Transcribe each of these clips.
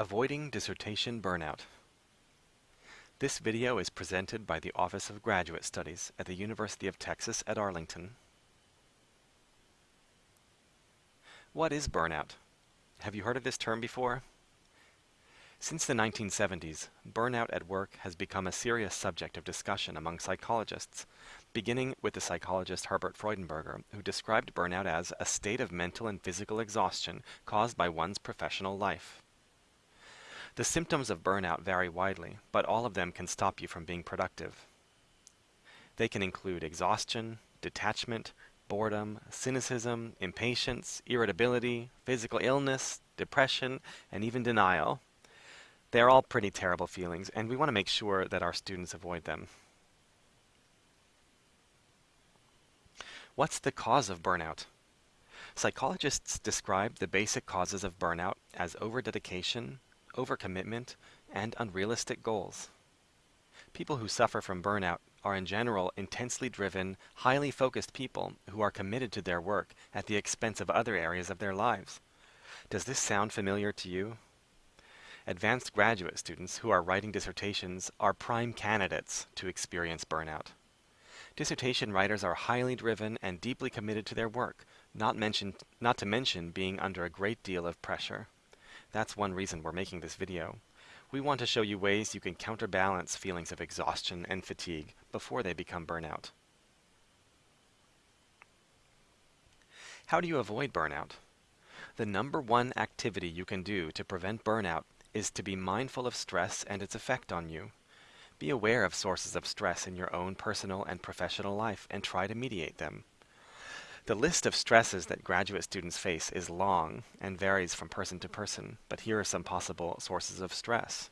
Avoiding Dissertation Burnout. This video is presented by the Office of Graduate Studies at the University of Texas at Arlington. What is burnout? Have you heard of this term before? Since the 1970s, burnout at work has become a serious subject of discussion among psychologists, beginning with the psychologist Herbert Freudenberger, who described burnout as a state of mental and physical exhaustion caused by one's professional life. The symptoms of burnout vary widely, but all of them can stop you from being productive. They can include exhaustion, detachment, boredom, cynicism, impatience, irritability, physical illness, depression, and even denial. They're all pretty terrible feelings, and we want to make sure that our students avoid them. What's the cause of burnout? Psychologists describe the basic causes of burnout as overdedication, overcommitment, and unrealistic goals. People who suffer from burnout are in general intensely driven, highly focused people who are committed to their work at the expense of other areas of their lives. Does this sound familiar to you? Advanced graduate students who are writing dissertations are prime candidates to experience burnout. Dissertation writers are highly driven and deeply committed to their work, not, mentioned, not to mention being under a great deal of pressure. That's one reason we're making this video. We want to show you ways you can counterbalance feelings of exhaustion and fatigue before they become burnout. How do you avoid burnout? The number one activity you can do to prevent burnout is to be mindful of stress and its effect on you. Be aware of sources of stress in your own personal and professional life and try to mediate them. The list of stresses that graduate students face is long and varies from person to person, but here are some possible sources of stress.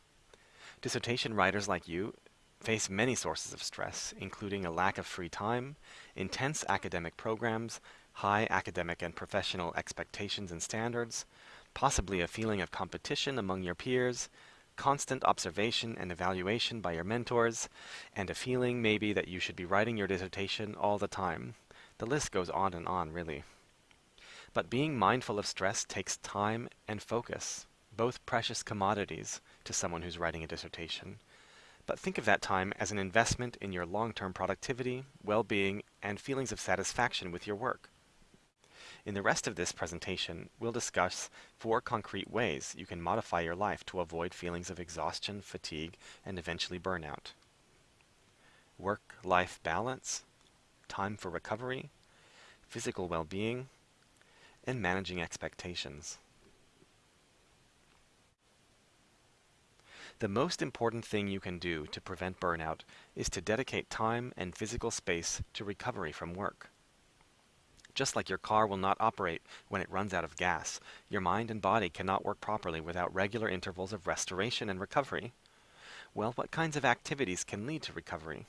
Dissertation writers like you face many sources of stress, including a lack of free time, intense academic programs, high academic and professional expectations and standards, possibly a feeling of competition among your peers, constant observation and evaluation by your mentors, and a feeling maybe that you should be writing your dissertation all the time. The list goes on and on, really. But being mindful of stress takes time and focus, both precious commodities to someone who's writing a dissertation. But think of that time as an investment in your long-term productivity, well-being, and feelings of satisfaction with your work. In the rest of this presentation, we'll discuss four concrete ways you can modify your life to avoid feelings of exhaustion, fatigue, and eventually burnout. Work-life balance, time for recovery, physical well-being, and managing expectations. The most important thing you can do to prevent burnout is to dedicate time and physical space to recovery from work. Just like your car will not operate when it runs out of gas, your mind and body cannot work properly without regular intervals of restoration and recovery. Well, what kinds of activities can lead to recovery?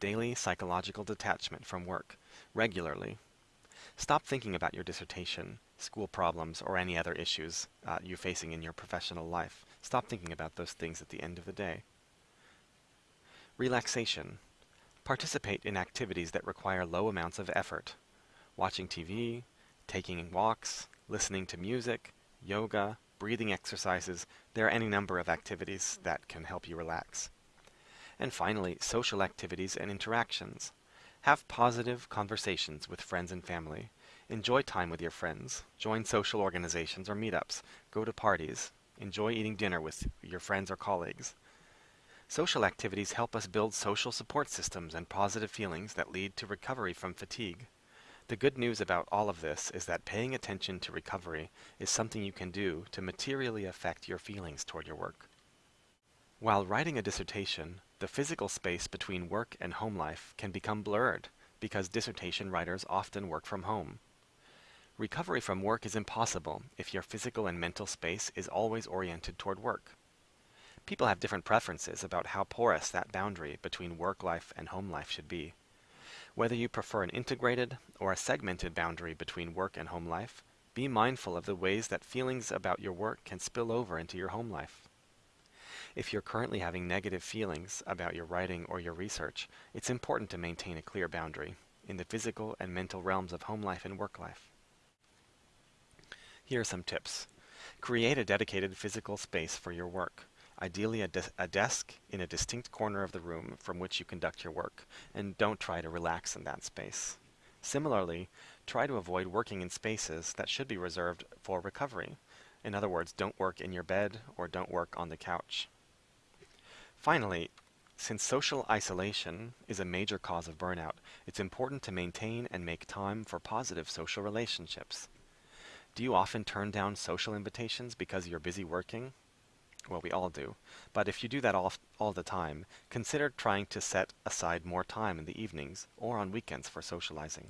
Daily psychological detachment from work, regularly. Stop thinking about your dissertation, school problems, or any other issues uh, you're facing in your professional life. Stop thinking about those things at the end of the day. Relaxation. Participate in activities that require low amounts of effort. Watching TV, taking walks, listening to music, yoga, breathing exercises, there are any number of activities that can help you relax. And finally, social activities and interactions. Have positive conversations with friends and family. Enjoy time with your friends. Join social organizations or meetups. Go to parties. Enjoy eating dinner with your friends or colleagues. Social activities help us build social support systems and positive feelings that lead to recovery from fatigue. The good news about all of this is that paying attention to recovery is something you can do to materially affect your feelings toward your work. While writing a dissertation, the physical space between work and home life can become blurred because dissertation writers often work from home. Recovery from work is impossible if your physical and mental space is always oriented toward work. People have different preferences about how porous that boundary between work life and home life should be. Whether you prefer an integrated or a segmented boundary between work and home life, be mindful of the ways that feelings about your work can spill over into your home life. If you're currently having negative feelings about your writing or your research, it's important to maintain a clear boundary in the physical and mental realms of home life and work life. Here are some tips. Create a dedicated physical space for your work, ideally a, de a, desk in a distinct corner of the room from which you conduct your work, and don't try to relax in that space. Similarly, try to avoid working in spaces that should be reserved for recovery. In other words, don't work in your bed or don't work on the couch. Finally, since social isolation is a major cause of burnout, it's important to maintain and make time for positive social relationships. Do you often turn down social invitations because you're busy working? Well, we all do. But if you do that all, all the time, consider trying to set aside more time in the evenings or on weekends for socializing.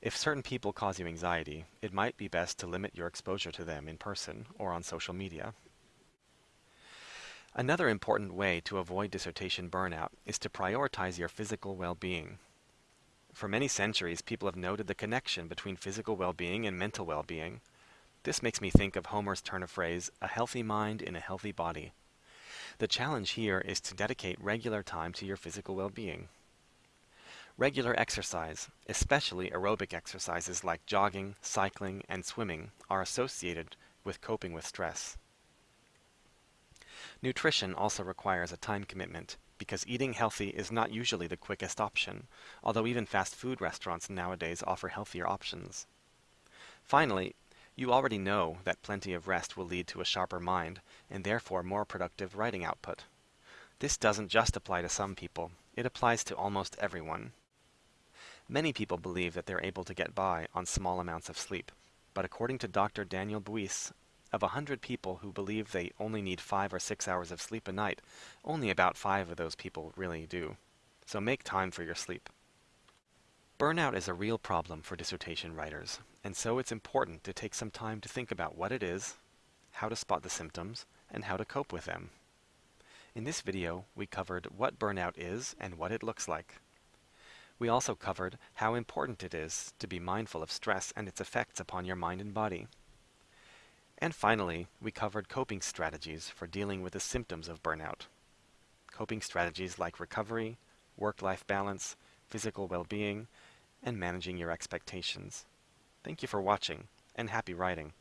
If certain people cause you anxiety, it might be best to limit your exposure to them in person or on social media. Another important way to avoid dissertation burnout is to prioritize your physical well-being. For many centuries, people have noted the connection between physical well-being and mental well-being. This makes me think of Homer's turn of phrase, a healthy mind in a healthy body. The challenge here is to dedicate regular time to your physical well-being. Regular exercise, especially aerobic exercises like jogging, cycling, and swimming, are associated with coping with stress. Nutrition also requires a time commitment, because eating healthy is not usually the quickest option, although even fast food restaurants nowadays offer healthier options. Finally, you already know that plenty of rest will lead to a sharper mind, and therefore more productive writing output. This doesn't just apply to some people, it applies to almost everyone. Many people believe that they're able to get by on small amounts of sleep, but according to Dr. Daniel Buysse, of 100 people who believe they only need 5 or 6 hours of sleep a night, only about 5 of those people really do. So make time for your sleep. Burnout is a real problem for dissertation writers, and so it's important to take some time to think about what it is, how to spot the symptoms, and how to cope with them. In this video, we covered what burnout is and what it looks like. We also covered how important it is to be mindful of stress and its effects upon your mind and body. And finally, we covered coping strategies for dealing with the symptoms of burnout. Coping strategies like recovery, work-life balance, physical well-being, and managing your expectations. Thank you for watching, and happy writing.